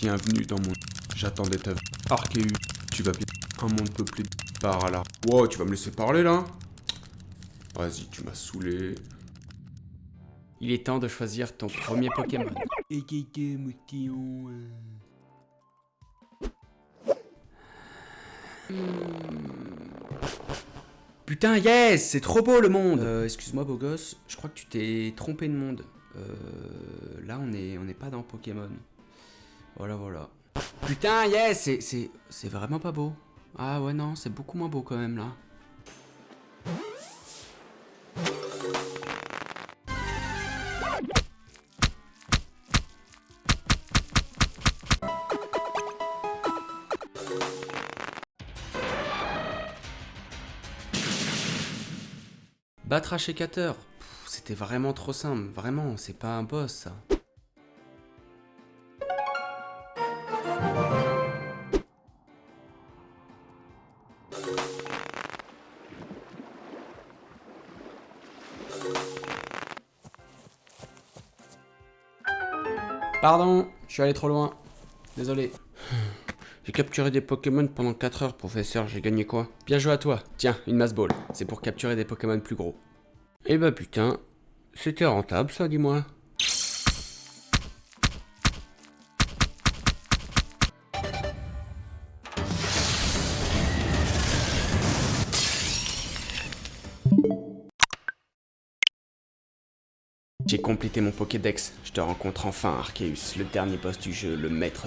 Bienvenue dans mon... J'attendais ta... Arceus, tu vas bien... Un monde peuplé de... par là. Wow, tu vas me laisser parler là? Vas-y, tu m'as saoulé. Il est temps de choisir ton premier Pokémon. Putain, yes C'est trop beau le monde euh, Excuse-moi, beau gosse, je crois que tu t'es trompé de monde. Euh, là, on est, on n'est pas dans Pokémon. Voilà, voilà. Putain, yes C'est vraiment pas beau. Ah ouais, non, c'est beaucoup moins beau quand même, là. Battre Pff, C'était vraiment trop simple, vraiment, c'est pas un boss ça. Pardon, je suis allé trop loin. Désolé. J'ai capturé des Pokémon pendant 4 heures, professeur, j'ai gagné quoi? Bien joué à toi. Tiens, une masse ball. C'est pour capturer des Pokémon plus gros. Eh bah putain, c'était rentable ça, dis-moi. J'ai complété mon Pokédex. Je te rencontre enfin, Arceus, le dernier boss du jeu, le maître...